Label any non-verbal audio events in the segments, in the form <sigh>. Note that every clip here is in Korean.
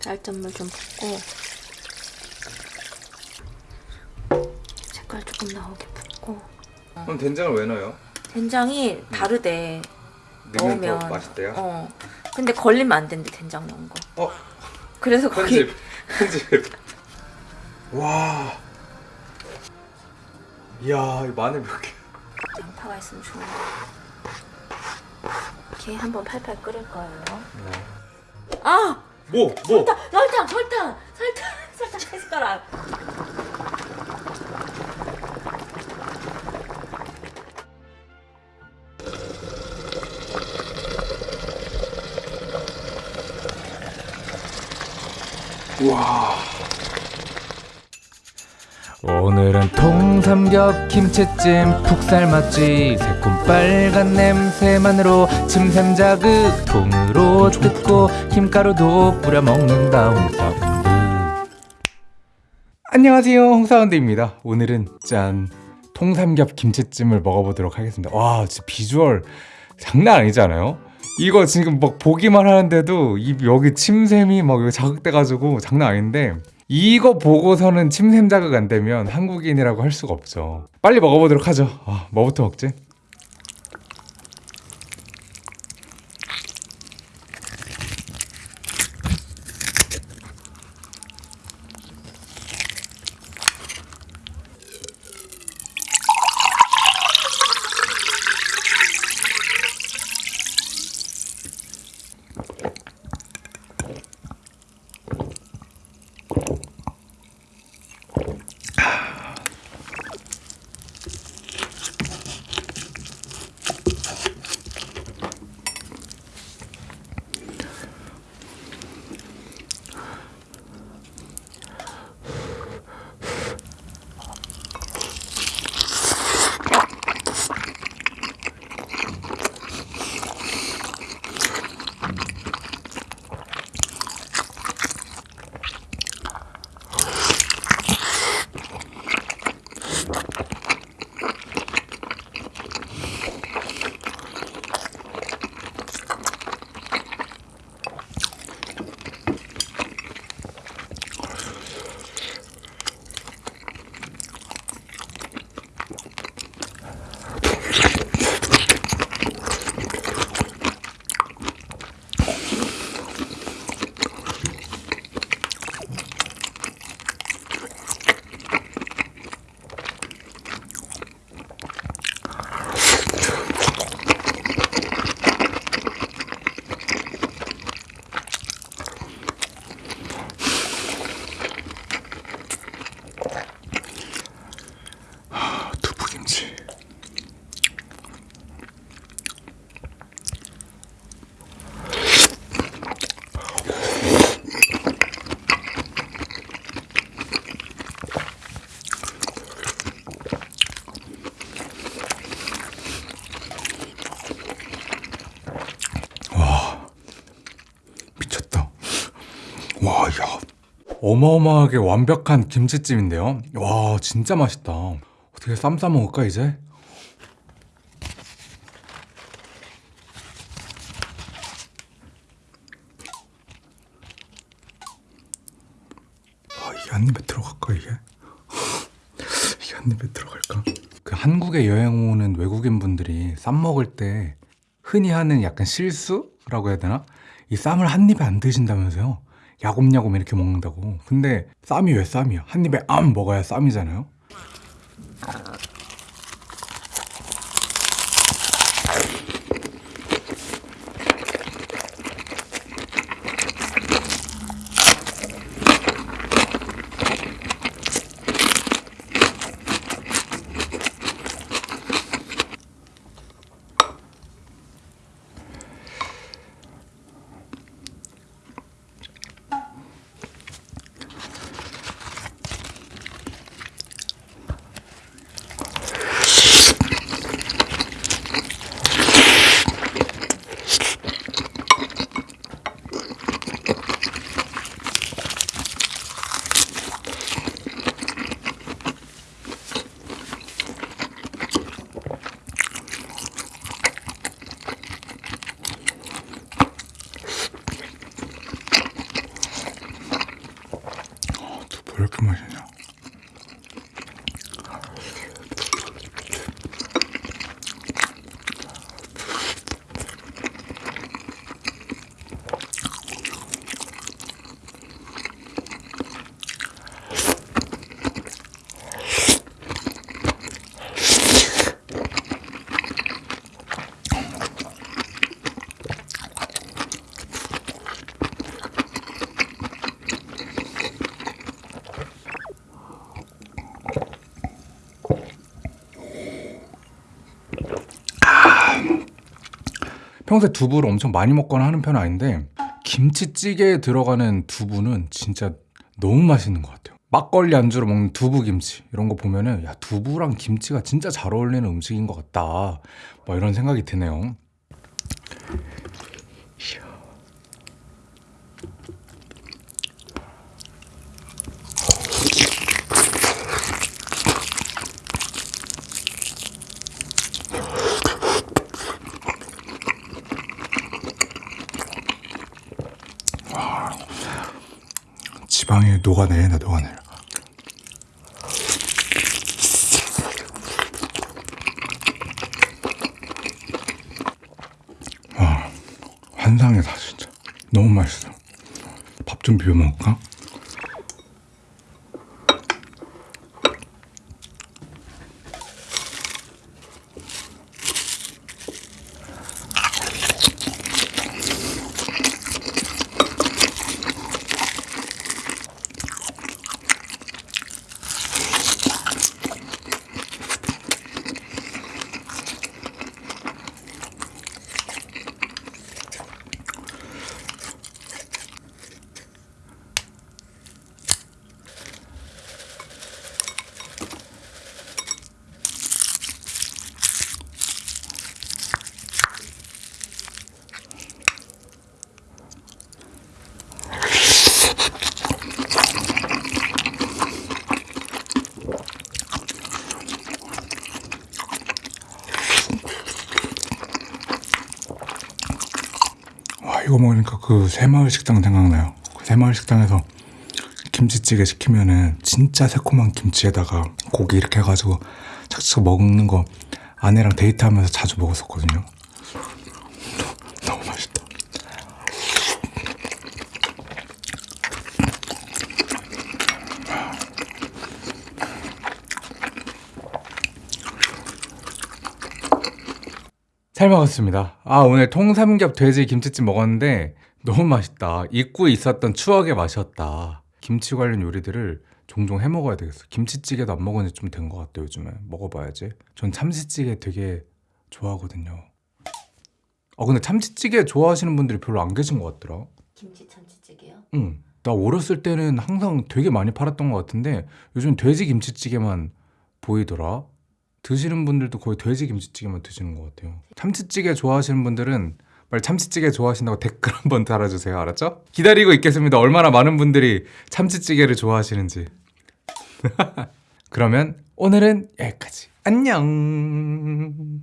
쌀전물 좀 붓고 색깔 조금 나오게 붓고. 그럼 된장을 왜 넣어요? 된장이 다르대. 넣으면 넣으면. 더 맛있대요? 어. 근데 걸리면 안 된대 된장 넣은 거. 어? 그래서 거기 편집. 편집. 와. 이야 이 마늘 몇 개? 양파가 있으면 좋은데. 이렇게 한번 팔팔 끓일 거예요. 아! 뭐? 뭐? 설탕 설탕 설탕 설탕 <laughs> 세 숟가락 우와 통삼겹 김치찜 푹 삶았지 새콤 빨간 냄새만으로 침샘 자극 통으로 뜯고 김가루도 뿌려 먹는다 홍사운드 안녕하세요. 홍사운드입니다. 오늘은 짠 통삼겹 김치찜을 먹어보도록 하겠습니다. 와 진짜 비주얼 장난 아니잖아요? 이거 지금 막 보기만 하는데도 이 여기 침샘이 막 자극돼가지고 장난 아닌데 이거 보고서는 침샘 자극 안 되면 한국인이라고 할 수가 없죠. 빨리 먹어보도록 하죠. 아, 뭐부터 먹지? 야. 어마어마하게 완벽한 김치찜인데요. 와, 진짜 맛있다. 어떻게 쌈 싸 먹을까, 이제? 아, 한 입에 들어갈까, 이게? <laughs> 이게 한 입에 들어갈까? 그 한국에 여행 오는 외국인 분들이 쌈 먹을 때 흔히 하는 약간 실수라고 해야 되나? 이 쌈을 한 입에 안 드신다면서요? 야곱야곱 이렇게 먹는다고. 근데 쌈이 왜 쌈이야? 한 입에 암 먹어야 쌈이잖아요. 왜 이렇게 맛있냐? 평소에 두부를 엄청 많이 먹거나 하는 편은 아닌데 김치찌개에 들어가는 두부는 진짜 너무 맛있는 것 같아요. 막걸리 안주로 먹는 두부 김치 이런 거 보면은 야 두부랑 김치가 진짜 잘 어울리는 음식인 것 같다. 뭐 이런 생각이 드네요. 지방이 녹아내린다 녹아내려. 와 환상이다 진짜 너무 맛있어. 밥 좀 비벼 먹을까? 이거 먹으니까 그 새마을 식당 생각나요. 그 새마을 식당에서 김치찌개 시키면은 진짜 새콤한 김치에다가 고기 이렇게 해가지고 착착 먹는 거 아내랑 데이트하면서 자주 먹었었거든요. 너무 맛있다. 잘 먹었습니다. 아, 오늘 통삼겹 돼지 김치찜 먹었는데 너무 맛있다. 잊고 있었던 추억의 맛이었다. 김치 관련 요리들을 종종 해 먹어야 되겠어. 김치찌개도 안 먹은 지 좀 된 것 같아요, 요즘에. 먹어봐야지. 전 참치찌개 되게 좋아하거든요. 아, 근데 참치찌개 좋아하시는 분들이 별로 안 계신 것 같더라. 김치 참치찌개요? 응. 나 어렸을 때는 항상 되게 많이 팔았던 것 같은데 요즘 돼지 김치찌개만 보이더라. 드시는 분들도 거의 돼지 김치찌개만 드시는 것 같아요. 참치찌개 좋아하시는 분들은 빨리 참치찌개 좋아하신다고 <laughs> 댓글 한번 달아주세요. 알았죠? 기다리고 있겠습니다. 얼마나 많은 분들이 참치찌개를 좋아하시는지. <laughs> 그러면 오늘은 여기까지. 안녕.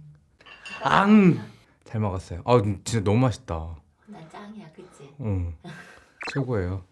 앙. 잘 먹었어요. 아 진짜 너무 맛있다. 난 짱이야, 그치? 응. 최고예요.